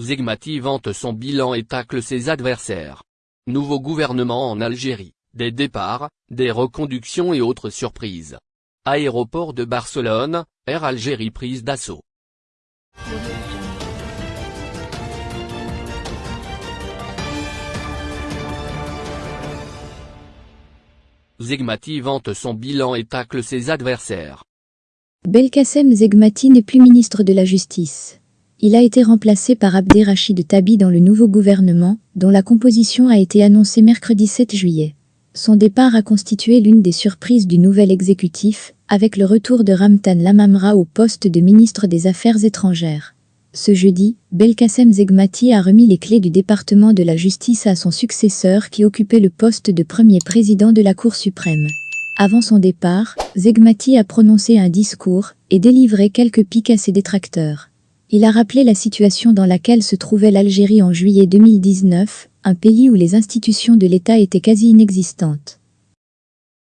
Zegmati vante son bilan et tacle ses adversaires. Nouveau gouvernement en Algérie, des départs, des reconductions et autres surprises. Aéroport de Barcelone, Air Algérie prise d'assaut. Zegmati vante son bilan et tacle ses adversaires. Belkacem Zegmati n'est plus ministre de la Justice. Il a été remplacé par Abderrachid Tabi dans le nouveau gouvernement, dont la composition a été annoncée mercredi 7 juillet. Son départ a constitué l'une des surprises du nouvel exécutif, avec le retour de Ramtan Lamamra au poste de ministre des Affaires étrangères. Ce jeudi, Belkacem Zegmati a remis les clés du département de la justice à son successeur qui occupait le poste de premier président de la Cour suprême. Avant son départ, Zegmati a prononcé un discours et délivré quelques piques à ses détracteurs. Il a rappelé la situation dans laquelle se trouvait l'Algérie en juillet 2019, un pays où les institutions de l'État étaient quasi inexistantes.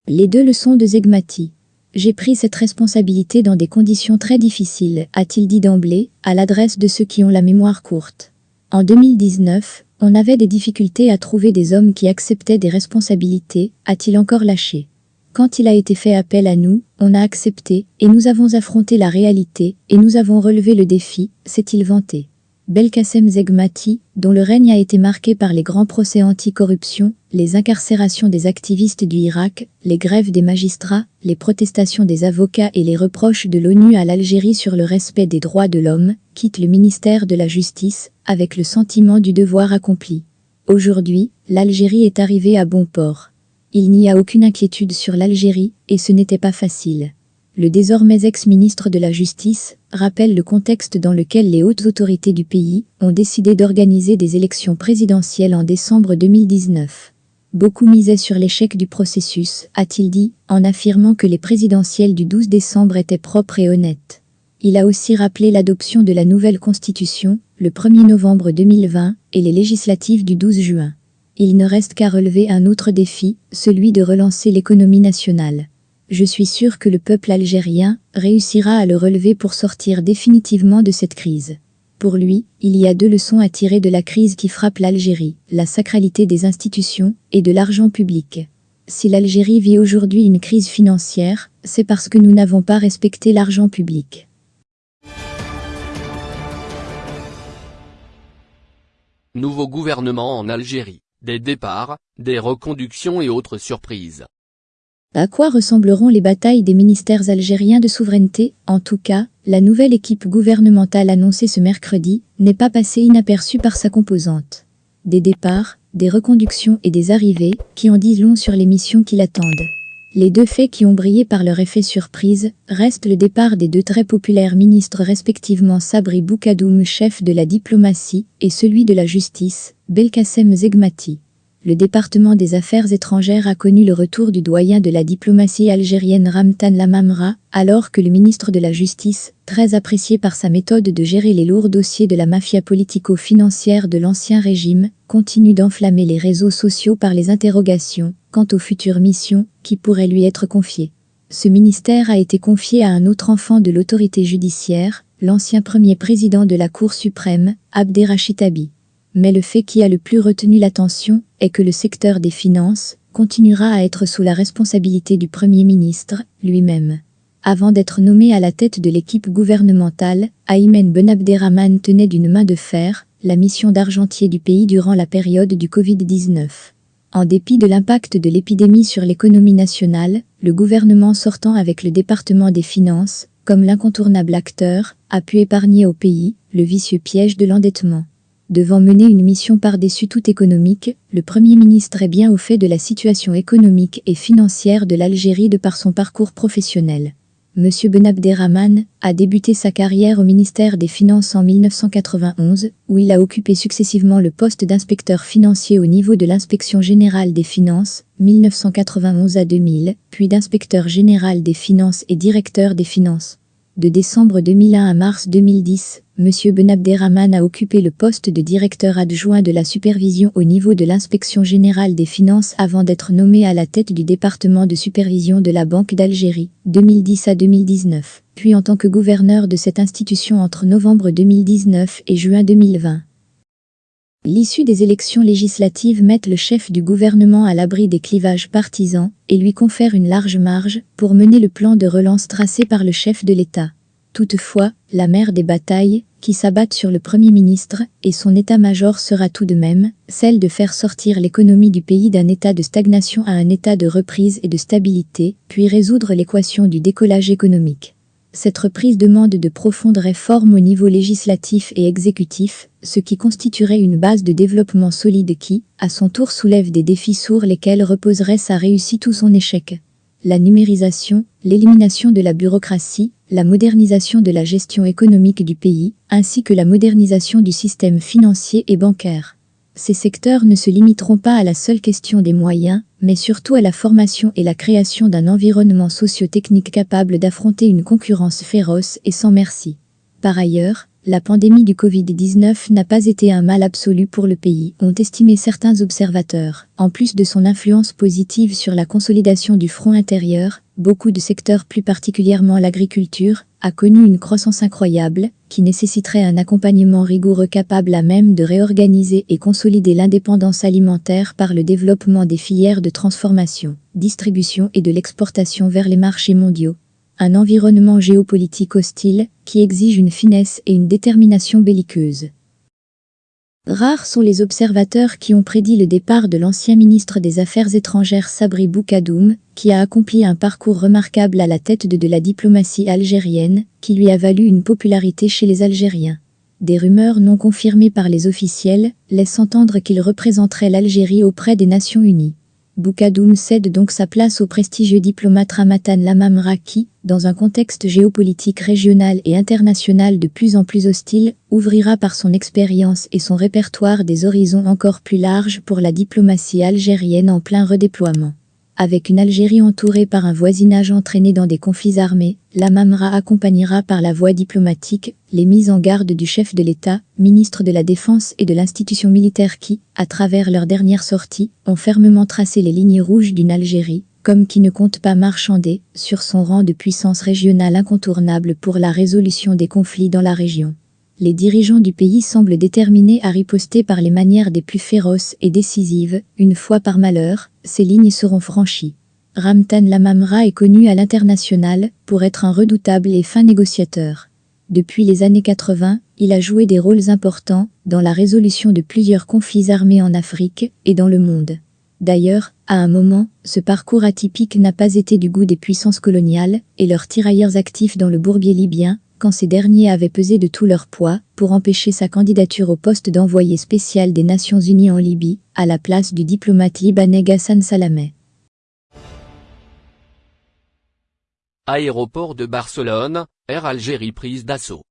Les deux leçons de Zegmati. J'ai pris cette responsabilité dans des conditions très difficiles, a-t-il dit d'emblée, à l'adresse de ceux qui ont la mémoire courte. En 2019, on avait des difficultés à trouver des hommes qui acceptaient des responsabilités, a-t-il encore lâché. Quand il a été fait appel à nous, on a accepté, et nous avons affronté la réalité, et nous avons relevé le défi, s'est-il vanté. Belkacem Zegmati, dont le règne a été marqué par les grands procès anti-corruption, les incarcérations des activistes du Irak, les grèves des magistrats, les protestations des avocats et les reproches de l'ONU à l'Algérie sur le respect des droits de l'homme, quitte le ministère de la Justice, avec le sentiment du devoir accompli. Aujourd'hui, l'Algérie est arrivée à bon port. Il n'y a aucune inquiétude sur l'Algérie, et ce n'était pas facile le désormais ex-ministre de la Justice, rappelle le contexte dans lequel les hautes autorités du pays ont décidé d'organiser des élections présidentielles en décembre 2019. Beaucoup misaient sur l'échec du processus, a-t-il dit, en affirmant que les présidentielles du 12 décembre étaient propres et honnêtes. Il a aussi rappelé l'adoption de la nouvelle constitution, le 1er novembre 2020, et les législatives du 12 juin. Il ne reste qu'à relever un autre défi, celui de relancer l'économie nationale je suis sûr que le peuple algérien réussira à le relever pour sortir définitivement de cette crise. Pour lui, il y a deux leçons à tirer de la crise qui frappe l'Algérie, la sacralité des institutions et de l'argent public. Si l'Algérie vit aujourd'hui une crise financière, c'est parce que nous n'avons pas respecté l'argent public. Nouveau gouvernement en Algérie, des départs, des reconductions et autres surprises. À quoi ressembleront les batailles des ministères algériens de souveraineté? En tout cas, la nouvelle équipe gouvernementale annoncée ce mercredi n'est pas passée inaperçue par sa composante. Des départs, des reconductions et des arrivées qui en disent long sur les missions qui l'attendent. Les deux faits qui ont brillé par leur effet surprise restent le départ des deux très populaires ministres respectivement Sabri Boukadoum, chef de la diplomatie, et celui de la justice, Belkacem Zegmati. Le département des affaires étrangères a connu le retour du doyen de la diplomatie algérienne Ramtan Lamamra, alors que le ministre de la Justice, très apprécié par sa méthode de gérer les lourds dossiers de la mafia politico-financière de l'ancien régime, continue d'enflammer les réseaux sociaux par les interrogations quant aux futures missions qui pourraient lui être confiées. Ce ministère a été confié à un autre enfant de l'autorité judiciaire, l'ancien premier président de la Cour suprême, Abderrachid Abi. Mais le fait qui a le plus retenu l'attention est que le secteur des finances continuera à être sous la responsabilité du Premier ministre lui-même. Avant d'être nommé à la tête de l'équipe gouvernementale, Aymen Ben Abderrahman tenait d'une main de fer la mission d'argentier du pays durant la période du Covid-19. En dépit de l'impact de l'épidémie sur l'économie nationale, le gouvernement sortant avec le département des finances, comme l'incontournable acteur, a pu épargner au pays le vicieux piège de l'endettement. Devant mener une mission par-dessus tout économique, le Premier ministre est bien au fait de la situation économique et financière de l'Algérie de par son parcours professionnel. M. Benabderrahman a débuté sa carrière au ministère des Finances en 1991, où il a occupé successivement le poste d'inspecteur financier au niveau de l'inspection générale des finances, 1991 à 2000, puis d'inspecteur général des finances et directeur des finances. De décembre 2001 à mars 2010, M. Benabderrahman a occupé le poste de directeur adjoint de la supervision au niveau de l'inspection générale des finances avant d'être nommé à la tête du département de supervision de la Banque d'Algérie, 2010 à 2019, puis en tant que gouverneur de cette institution entre novembre 2019 et juin 2020. L'issue des élections législatives met le chef du gouvernement à l'abri des clivages partisans et lui confère une large marge pour mener le plan de relance tracé par le chef de l'État. Toutefois, la mère des batailles, qui s'abattent sur le Premier ministre et son état-major sera tout de même celle de faire sortir l'économie du pays d'un état de stagnation à un état de reprise et de stabilité, puis résoudre l'équation du décollage économique. Cette reprise demande de profondes réformes au niveau législatif et exécutif, ce qui constituerait une base de développement solide qui, à son tour soulève des défis sourds lesquels reposerait sa réussite ou son échec. La numérisation, l'élimination de la bureaucratie, la modernisation de la gestion économique du pays, ainsi que la modernisation du système financier et bancaire. Ces secteurs ne se limiteront pas à la seule question des moyens, mais surtout à la formation et la création d'un environnement socio-technique capable d'affronter une concurrence féroce et sans merci. Par ailleurs, la pandémie du Covid-19 n'a pas été un mal absolu pour le pays, ont estimé certains observateurs. En plus de son influence positive sur la consolidation du front intérieur, beaucoup de secteurs, plus particulièrement l'agriculture, a connu une croissance incroyable, qui nécessiterait un accompagnement rigoureux capable à même de réorganiser et consolider l'indépendance alimentaire par le développement des filières de transformation, distribution et de l'exportation vers les marchés mondiaux. Un environnement géopolitique hostile qui exige une finesse et une détermination belliqueuse. Rares sont les observateurs qui ont prédit le départ de l'ancien ministre des Affaires étrangères Sabri Boukadoum, qui a accompli un parcours remarquable à la tête de, la diplomatie algérienne, qui lui a valu une popularité chez les Algériens. Des rumeurs non confirmées par les officiels laissent entendre qu'il représenterait l'Algérie auprès des Nations Unies. Boukadoum cède donc sa place au prestigieux diplomate Ramatan Lamamra qui, dans un contexte géopolitique régional et international de plus en plus hostile, ouvrira par son expérience et son répertoire des horizons encore plus larges pour la diplomatie algérienne en plein redéploiement. Avec une Algérie entourée par un voisinage entraîné dans des conflits armés, la Mamra accompagnera par la voie diplomatique les mises en garde du chef de l'État, ministre de la Défense et de l'institution militaire qui, à travers leurs dernières sorties, ont fermement tracé les lignes rouges d'une Algérie, comme qui ne compte pas marchander, sur son rang de puissance régionale incontournable pour la résolution des conflits dans la région les dirigeants du pays semblent déterminés à riposter par les manières des plus féroces et décisives, une fois par malheur, ces lignes seront franchies. Ramtan Lamamra est connu à l'international pour être un redoutable et fin négociateur. Depuis les années 80, il a joué des rôles importants dans la résolution de plusieurs conflits armés en Afrique et dans le monde. D'ailleurs, à un moment, ce parcours atypique n'a pas été du goût des puissances coloniales et leurs tirailleurs actifs dans le bourbier libyen, quand ces derniers avaient pesé de tout leur poids pour empêcher sa candidature au poste d'envoyé spécial des Nations Unies en Libye, à la place du diplomate libanais Ghassan Salameh. Aéroport de Barcelone, Air Algérie prise d'assaut.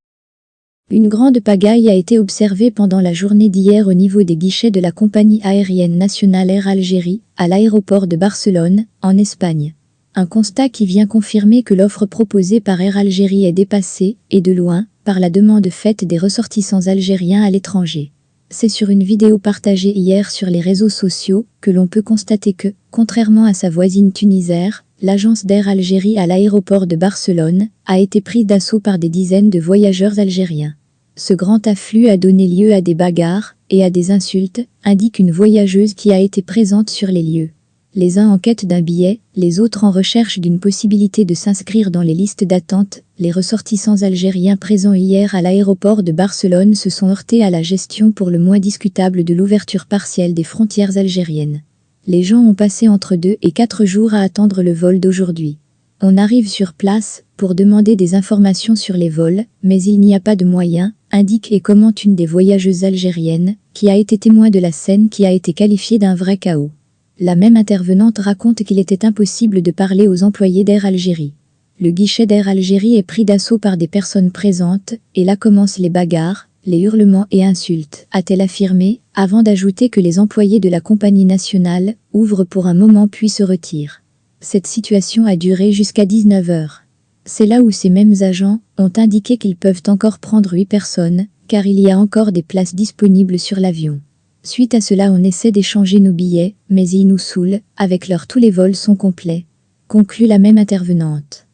Une grande pagaille a été observée pendant la journée d'hier au niveau des guichets de la compagnie aérienne nationale Air Algérie, à l'aéroport de Barcelone, en Espagne. Un constat qui vient confirmer que l'offre proposée par Air Algérie est dépassée, et de loin, par la demande faite des ressortissants algériens à l'étranger. C'est sur une vidéo partagée hier sur les réseaux sociaux que l'on peut constater que, contrairement à sa voisine tunisière, l'agence d'Air Algérie à l'aéroport de Barcelone a été prise d'assaut par des dizaines de voyageurs algériens. Ce grand afflux a donné lieu à des bagarres et à des insultes, indique une voyageuse qui a été présente sur les lieux les uns en quête d'un billet, les autres en recherche d'une possibilité de s'inscrire dans les listes d'attente, les ressortissants algériens présents hier à l'aéroport de Barcelone se sont heurtés à la gestion pour le moins discutable de l'ouverture partielle des frontières algériennes. Les gens ont passé entre deux et quatre jours à attendre le vol d'aujourd'hui. On arrive sur place pour demander des informations sur les vols, mais il n'y a pas de moyens, indique et commente une des voyageuses algériennes, qui a été témoin de la scène qui a été qualifiée d'un vrai chaos. La même intervenante raconte qu'il était impossible de parler aux employés d'Air Algérie. Le guichet d'Air Algérie est pris d'assaut par des personnes présentes, et là commencent les bagarres, les hurlements et insultes, a-t-elle affirmé, avant d'ajouter que les employés de la compagnie nationale ouvrent pour un moment puis se retirent. Cette situation a duré jusqu'à 19 heures. C'est là où ces mêmes agents ont indiqué qu'ils peuvent encore prendre 8 personnes, car il y a encore des places disponibles sur l'avion. Suite à cela on essaie d'échanger nos billets, mais ils nous saoulent, avec leur tous les vols sont complets. Conclut la même intervenante.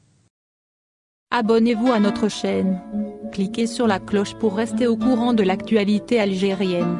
Abonnez-vous à notre chaîne. Cliquez sur la cloche pour rester au courant de l'actualité algérienne.